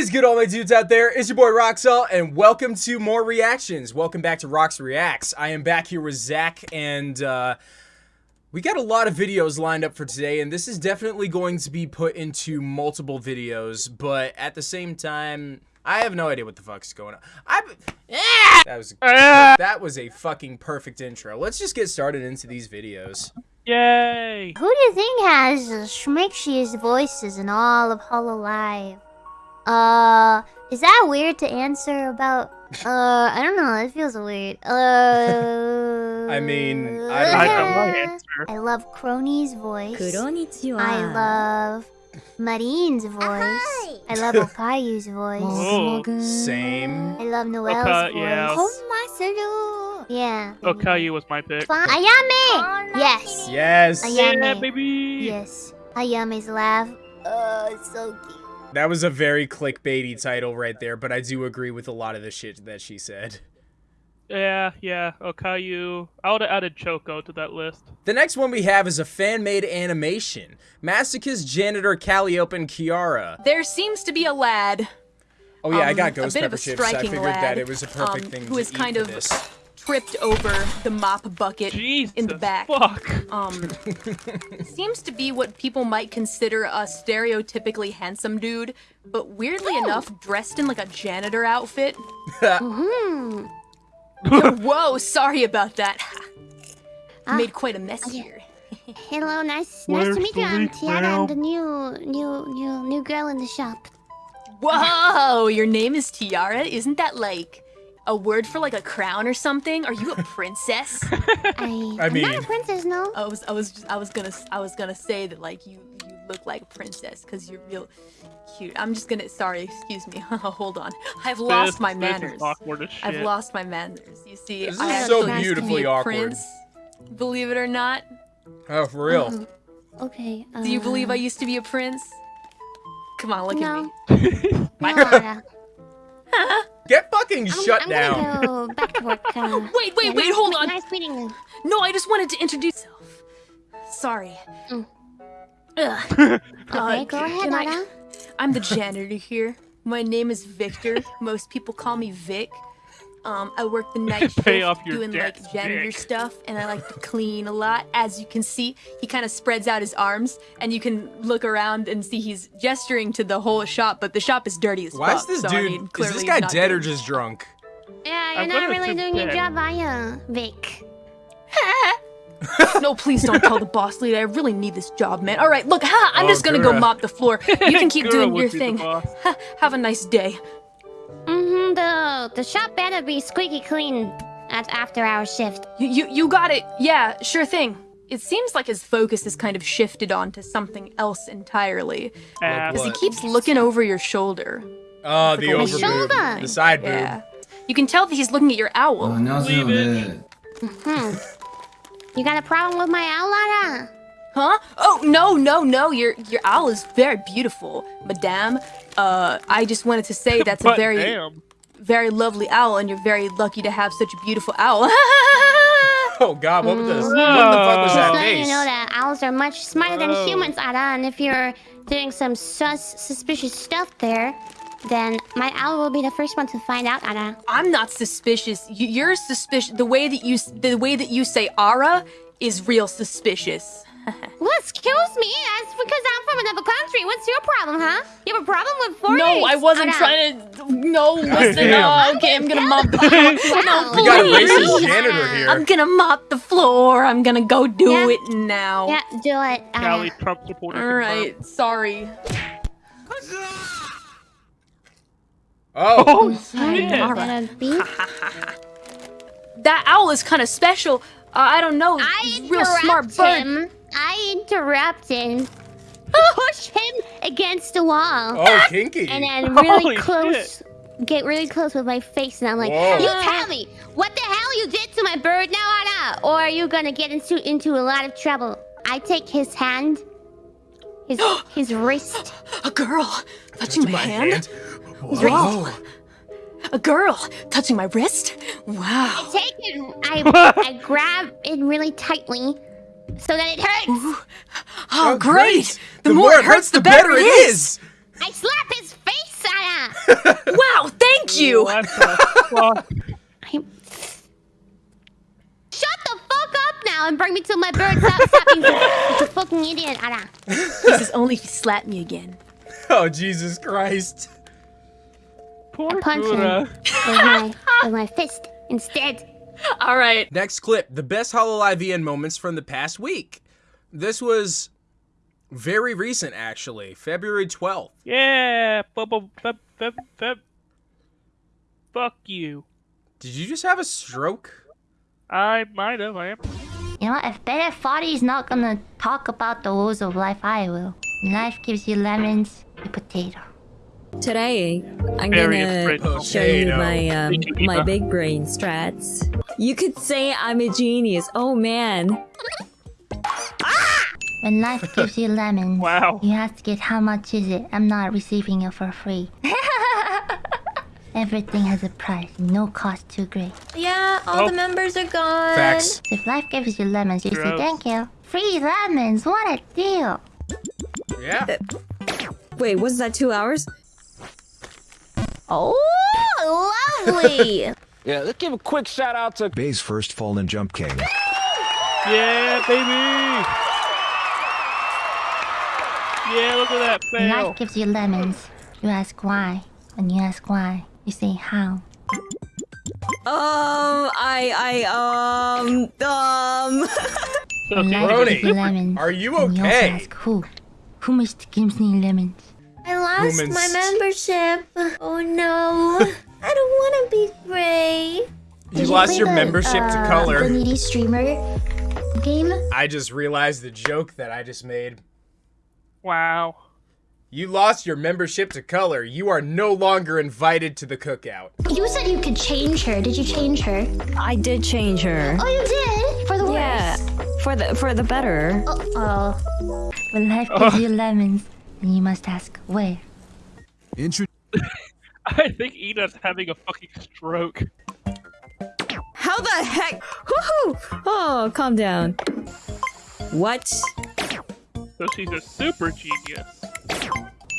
is good, all my dudes out there? It's your boy Roxel, and welcome to more reactions. Welcome back to Rox Reacts. I am back here with Zach, and uh, we got a lot of videos lined up for today, and this is definitely going to be put into multiple videos, but at the same time, I have no idea what the fuck's going on. I yeah! that was that was a fucking perfect intro. Let's just get started into these videos. Yay! Who do you think has the schmixiest voices in all of Hololive? Uh, is that weird to answer about? Uh, I don't know. It feels weird. Uh. I mean, I don't, I. I love Kronii's voice. I love Marine's voice. I love Okayu's voice. Oh, same. I love Noelle's Oka, voice. Yes. Yeah. Okayu was my pick. Fa Ayame! Yes. Yes. Ayame. Yeah, baby. Yes. Ayame's laugh. Oh, it's so cute. That was a very clickbaity title right there, but I do agree with a lot of the shit that she said. Yeah, yeah, Okayu. I would have added Choco to that list. The next one we have is a fan-made animation. Masochist janitor Calliope and Kiara. There seems to be a lad. Oh yeah, I um, got a Ghost bit of Pepper a Chips. I figured lad, that it was a perfect um, thing who to is eat kind for of this. Tripped over the mop bucket Jesus in the back. fuck! Um, seems to be what people might consider a stereotypically handsome dude, but weirdly enough, dressed in like a janitor outfit. Whoa, sorry about that. Ah, Made quite a mess okay. here. Hello, nice, Where's nice to meet you. I'm leak, Tiara. ma'am? I'm the new, new, new, new girl in the shop. Whoa, your name is Tiara? Isn't that like a word for like a crown or something? Are you a princess? I, I I'm mean- not a princess, no. I was I was just, I was gonna I was gonna say that like you you look like a princess because you're real cute. I'm just gonna sorry, excuse me. Hold on. I've lost This- my this is manners. awkward as shit. I've lost my manners. You see, This I is actually so to be beautifully a awkward. Prince, believe it or not. Oh, for real? Uh, okay. Uh, Do you believe I used to be a prince? Come on, look no. at me. No, Ara. Get fucking I'm, shut I'm down. gonna go back to work. Uh, Wait, wait, yeah, wait, nice hold me- on. Nice meeting you. No, I just wanted to introduce myself. Sorry. Mm. Ugh. Okay, Uh, go ahead, can I- I'm the janitor here. My name is Victor. Most people call me Vic. Um, I work the night shift Pay off your doing like debts, janitor Vic. stuff, and I like to clean a lot. As you can see, he kind of spreads out his arms, and you can look around and see he's gesturing to the whole shop, but the shop is dirty as Why is this so, dude? I mean, is this guy not dead or just drunk? Yeah, you're I'm not really assume doing your job, are you, Vic? no, please don't tell the boss lady. I really need this job, man. All right, look, ha, I'm Oh, just gonna go mop the floor. You can keep Gura doing your thing. Ha, have a nice day. The shop better be squeaky clean at after our shift. You, you, you got it. Yeah, sure thing. It seems like his focus has kind of shifted onto something else entirely. Because he keeps looking over your shoulder. Oh, the, the over shoulder. The side boob. Yeah. You can tell that he's looking at your owl. Oh, Leave it. -hmm. you got a problem with my owl, Lara? Huh? Oh, no, no, no. Your your owl is very beautiful, madame. Uh, I just wanted to say that's a very... Damn very lovely owl, and you're very lucky to have such a beautiful owl. Oh God, what was this? Mm. What the fuck was Just that letting you know that owls are much smarter than Oh. humans, Ara. And if you're doing some sus suspicious stuff there, then my owl will be the first one to find out, Ara. I'm not suspicious. You, you're suspicious. The way that you the way that you say "ara" is real suspicious. Well, excuse me. That's because I'm from another country. What's your problem, huh? You have a problem with foreigners? No, I wasn't Ara? trying to. No, listen. damn. Oh, okay, I'm gonna mop the floor. No, We got a please. racist janitor here. I'm gonna mop the floor. I'm gonna go do Yeah. it now. Yeah, do it. Ara. Calli Trump supporter. All right. Sorry. Oh, Oh, Sorry, shit. is that a beep? That owl is kind of special. Uh, I don't know. I He's a real smart interrupt bird. him. I interrupt him. Push him against the wall. oh, kinky. and then really Holy close get really close with my face and I'm like, Whoa. you tell me what the hell you did to my bird now Anna, or are you gonna get into into a lot of trouble? I take his hand, his his wrist. A girl touching my, my hand. hand. Whoa. A girl touching my wrist. Wow. I take it. I I grab it really tightly, so that it hurts. Oh, oh, great. The, more it hurts, the better it is. I slap his face Sarah! Wow, thank you. What the fuck? I'm... Shut the fuck up now and bring me to my bird. Stop slapping me. You fucking idiot, Ara. This is only if you slap me again. Oh Jesus Christ! Poor punch him. With my, with my fist instead. All right. Next clip: the best Hololive EN moments from the past week. This was very recent, actually, February twelfth. Yeah. bu- bu- bu- bu- bu- Fuck you. Did you just have a stroke? I might have. I am. You know what? If Bennett Foddy's not gonna talk about the woes of life, I will. Life gives you lemons, a potato. Today, I'm Very gonna show you my um, my big brain strats. You could say I'm a genius. Oh man, When life gives you lemons, Wow. you have to get how much is it? I'm not receiving it for free. Everything has a price, no cost too great. Yeah, all Oh. the members are gone. Facts. If life gives you lemons, you say thank you. Free lemons, what a deal! Yeah. Uh, wait, was that two hours? Oh, lovely. Yeah, let's give a quick shout out to Bae's first fallen jump king. Yeah, baby. Yeah, look at that fail. life gives you lemons, you ask why. When you ask why, you say how. Um, I I um um. So When the- life Brony, gives you lemons, are you then you also ask who. Who must gives me lemons? I lost Humans. my membership. Oh no. I don't want to be gray. You lost your membership to color. The needy streamer game. I just realized the joke that I just made. Wow. You lost your membership to color. You are no longer invited to the cookout. You said you could change her. Did you change her? I did change her. Oh, you did for the Yeah, worse. for the for the better. Uh oh. When life gives you lemons, then you must ask where. Intro- I think Ina's having a fucking stroke. How the heck? Woohoo! Oh, calm down. What? So she's a super genius.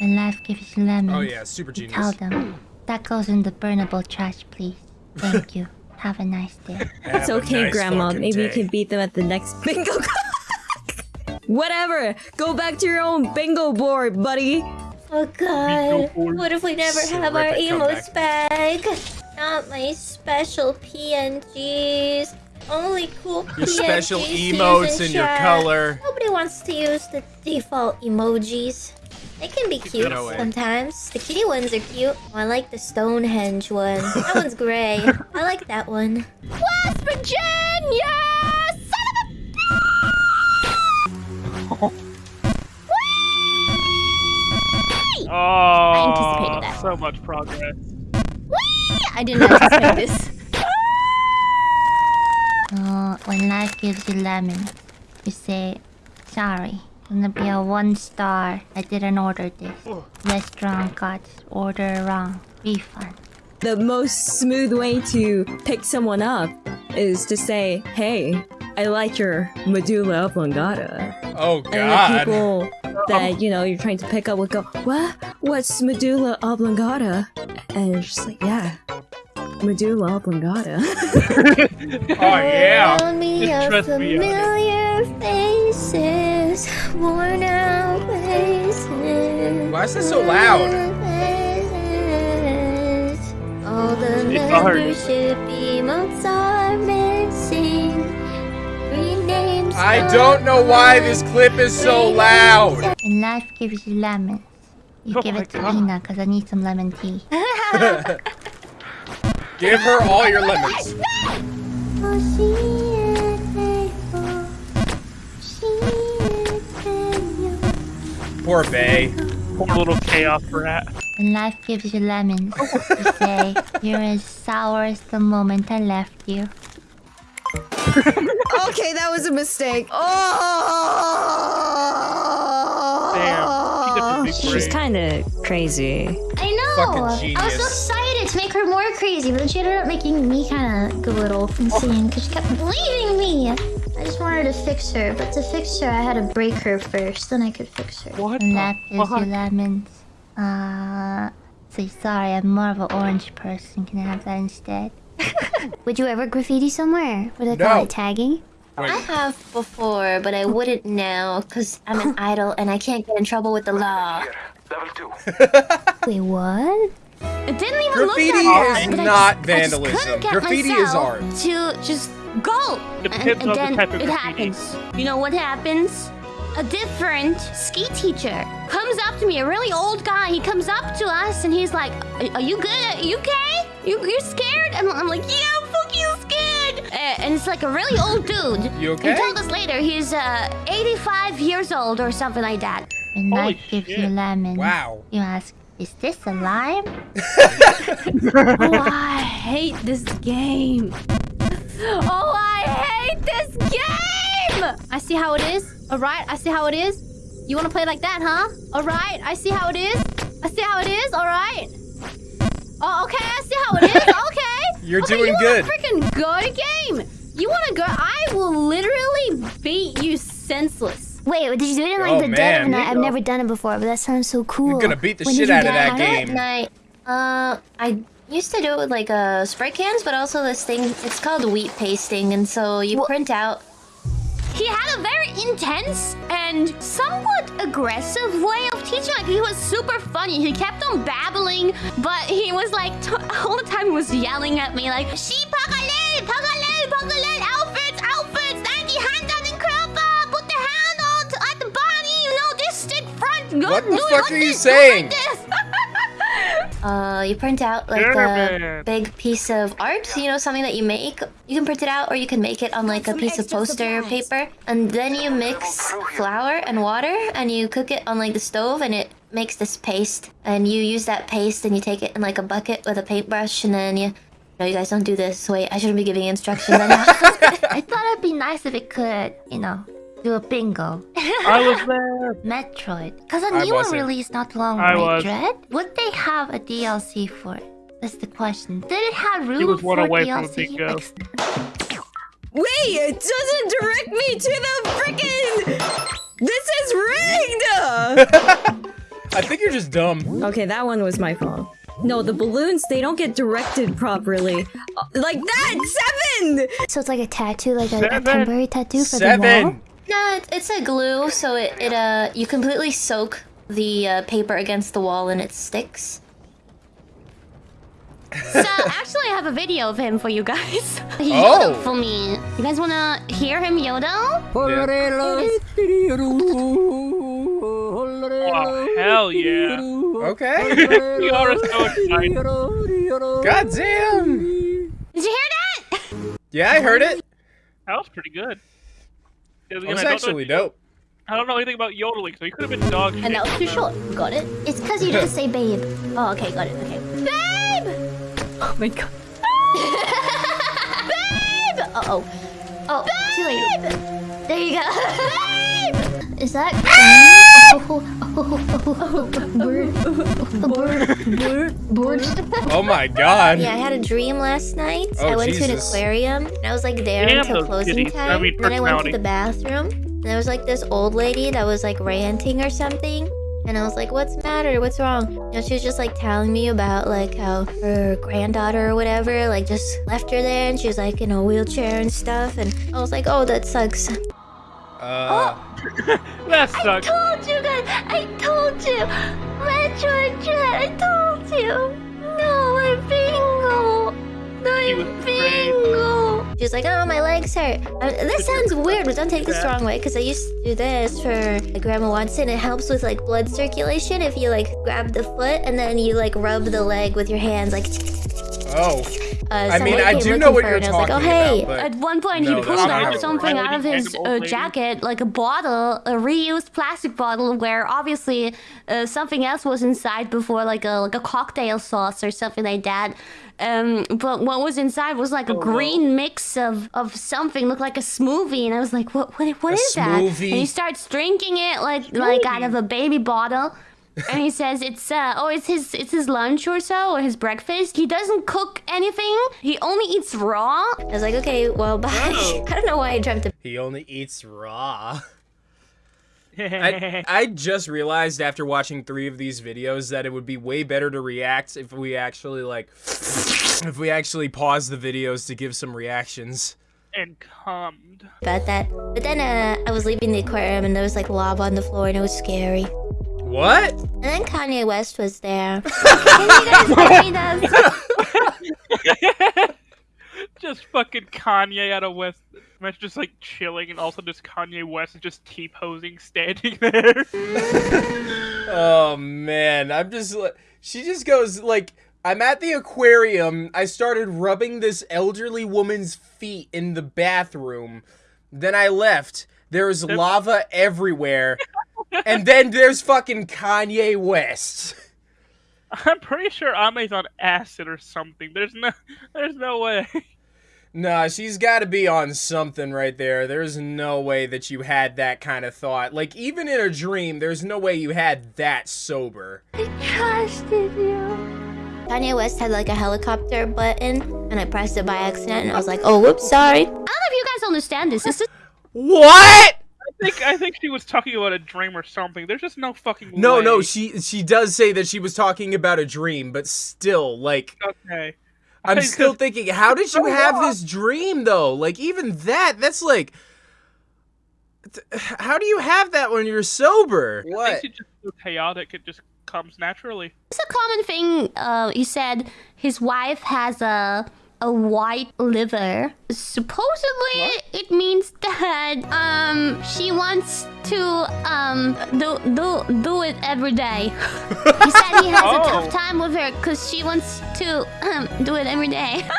When life gives you lemons, Oh yeah, super you tell them that goes in the burnable trash, please. Thank you. Have a nice day. It's Have a okay, nice Grandma. fucking Maybe you can beat them at the next bingo. Whatever. Go back to your own bingo board, buddy. Oh god. What if we never have our Terrific emotes back? Not my special PNGs. Only cool Your special emotes in and your chat. color. Nobody wants to use the default emojis. They can be cute sometimes. The kitty ones are cute. Oh, I like the Stonehenge one. That one's gray. I like that one. West Virginia! Son of a Oh, I anticipated that. so much progress. I didn't anticipate this. Oh, when life gives you lemons, you say, sorry. Gonna be a one star. I didn't order this. Restaurant got order wrong. Refund. The most smooth way to pick someone up is to say, "Hey, I like your medulla oblongata." Oh god. And the people that you know you're trying to pick up would go, "What? What's medulla oblongata?" And you're just like, "Yeah, medulla oblongata." Oh yeah. Around me Just are trust me on it. familiar faces, worn out faces. Why is this so loud? Faces. All the It's membership emotes are missing. Green. I don't know why this clip is so loud. When life gives you lemons, you Oh give it to God. Ina because I need some lemon tea. Give her all your lemons. Oh, she is faithful. She is faithful. Poor Bae. Poor little chaos rat. When life gives you lemons, you say, You're as sour as the moment I left you. okay, that was a mistake. Oh, Damn, she got the big she's kind of crazy. I know! I was so excited to make her more crazy, but then she ended up making me kind of go a little insane because she kept leaving me! I just wanted to fix her, but to fix her, I had to break her first, then I could fix her. What And the that is your fuck? lemons. Uh, Honestly, sorry, I'm more of an orange person. Can I have that instead? Would you ever graffiti somewhere? What do they call it? Tagging? I have before, but I wouldn't now because I'm an idol and I can't get in trouble with the law. Level two. Wait, what? It didn't even Graffiti look that is bad, but I not I vandalism. couldn't get Graffiti is art. To just go. Depends and, and on the then type of it happens. You know what happens? A different ski teacher comes up to me, a really old guy. He comes up to us and he's like, "Are, are you good? Are you okay? You, you're scared?" And I'm like, "Yeah, I'm fucking scared." Uh, and it's like a really old dude. You okay? He told us later he's uh, 85 years old or something like that. And Holy life gives you shit. lemon. Wow. You ask, is this a lime? Oh, I hate this game. Oh, I hate this game! I see how it is. All right, I see how it is. You want to play like that, huh? All right, I see how it is. I see how it is. All right. Oh, okay, I see how it is. Okay. You're okay, doing you good. Wanna freaking go to game. You want to go? I will literally beat you senseless. Wait, did you do it in like Oh, the dead of night? I've never done it before, but that sounds so cool. You're gonna beat the When shit did you out of get that it? game. Night. Uh, I used to do it with like uh, spray cans, but also this thing. It's called wheat pasting, and so you print out. He had a very intense and somewhat aggressive way of teaching. Like he was super funny. He kept on babbling, but he was like t- all the time he was yelling at me like "She pakale, pakale, pakale, What the do fuck are you this, saying? Uh, you print out like Sure, a big piece of art. You know, something that you make. You can print it out, or you can make it on like a piece of poster supplies. paper, and then you mix flour and water, and you cook it on like the stove, and it makes this paste. And you use that paste, and you take it in like a bucket with a paintbrush, and then you. No, you guys don't do this. Wait, I shouldn't be giving instructions. I. I thought it'd be nice if it could, you know, do a bingo. I was there. Metroid. Because a new one wasn't. released not long I ago, was. Dread? Would they have a DLC for it? That's the question. Did it have room He was one for away from a DLC? bingo. Like, Wait, it doesn't direct me to the freaking. This is rigged! I think you're just dumb. okay, that one was my fault. No, the balloons, they don't get directed properly. Uh, Like that! Seven! so it's like a tattoo, like a, a temporary tattoo for the wall? Seven. no, it's, it's a glue, so it, it uh you completely soak the uh, paper against the wall, and it sticks. So actually, I have a video of him for you guys. He Oh. yodeled for me. You guys wanna hear him yodel? Oh, hell yeah. Okay. We are so excited. God damn. Did you hear that? Yeah, I heard it. That was pretty good. Yeah, That was actually know, dope. I don't know anything about yodeling, so he could have been dog shit. And that was too short. Got it? It's because you didn't say babe. Oh, okay, got it. Okay. Babe! Oh my god. Babe! Uh oh. Oh, too late. There you go. Babe! Is that oh, oh, oh, oh, bird? Bird? Bird? Oh my god. Yeah, I had a dream last night. Oh, I went to an aquarium and I was like there Damn until closing kitties. time. I mean, and then I went to the bathroom and there was like this old lady that was like ranting or something. And I was like, what's the matter? What's wrong? You know, she was just like telling me about like how her granddaughter or whatever like just left her there and she was like in a wheelchair and stuff. And I was like, oh, that sucks. Uh, That sucks. I told you guys. I told you. Metroid Dread. I told you. No, I bingo. He was I afraid. bingo. She was like, oh, my legs hurt. Uh, this sounds weird, but don't take this the wrong way, because I used to do this for like, Grandma Watson. It helps with like blood circulation if you like grab the foot and then you like rub the leg with your hands, like. oh. Uh, I mean, somebody I came do looking know what for you're and I was talking like, oh, hey. about, At one point, No, he that's pulled out something out of his uh, jacket, like a bottle, a reused plastic bottle, where obviously uh, something else was inside before, like a like a cocktail sauce or something like that. Um, but what was inside was like a Oh, green mix of, of something, looked like a smoothie, and I was like, "What? What, what A that?" And he starts drinking it like like out of a baby bottle. And he says it's uh oh it's his it's his lunch or so or his breakfast. He doesn't cook anything. He only eats raw. I was like, okay, well, bye. Oh. I don't know why I dreamt of he only eats raw. I, I just realized after watching three of these videos that it would be way better to react if we actually like if we actually pause the videos to give some reactions. and cummed. about that. But then uh, I was leaving the aquarium and there was like lava on the floor and it was scary. What? And then Kanye West was there. Can you guys read us? just fucking Kanye out of West. Imagine just like chilling, and also just Kanye West is just T posing, standing there. Oh man, I'm just li- she just goes like I'm at the aquarium. I started rubbing this elderly woman's feet in the bathroom. Then I left. There's lava everywhere. And then there's fucking Kanye West. I'm pretty sure Ame's on acid or something. There's no, there's no way. Nah, she's got to be on something right there. There's no way that you had that kind of thought. Like even in a dream, there's no way you had that sober. I Trusted you. Kanye West had like a helicopter button and I pressed it by accident and I was like, oh, whoops, sorry. I don't know if you guys understand this. This is What? I think I think she was talking about a dream or something. There's just no fucking No, way. no, she she does say that she was talking about a dream, but still, like Okay. I'm I still just- thinking, how did you So have what? this dream though? Like even that, that's like th- how do you have that when you're sober? I What? think she's just so chaotic. It just comes naturally. it's a common thing. Uh, he said his wife has a a white liver. Supposedly, it means that um she wants to um do do do it every day. he said he has a Oh. tough time with her because she wants to um do it every day.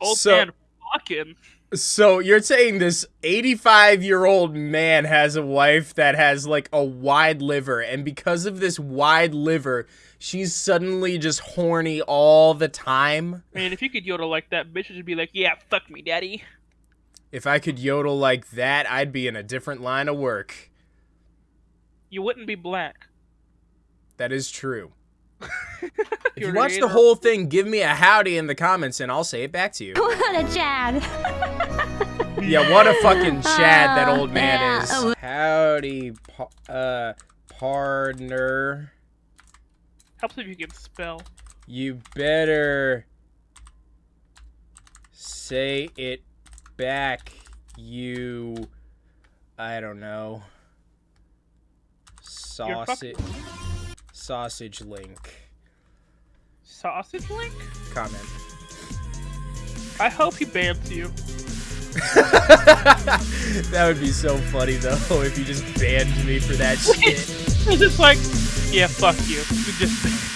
Old So- man fucking. So you're saying this 85 year old man has a wife that has like a wide liver, and because of this wide liver, she's suddenly just horny all the time? Man, if you could yodel like that, bitch would be like, "Yeah, fuck me, daddy." If I could yodel like that, I'd be in a different line of work. You wouldn't be black. That is true. If you watch the whole thing, give me a howdy in the comments and I'll say it back to you. what a Chad. Yeah, what a fucking Chad that Uh, old man yeah. is. Oh. Howdy, pa- uh, partner. Helps if you can spell. You better say it back, you. I don't know. Sausage. Sausage link. Sausage link. Comment. I hope he bans you. that would be so funny though if you just banned me for that shit. It's just like, yeah, fuck you. Just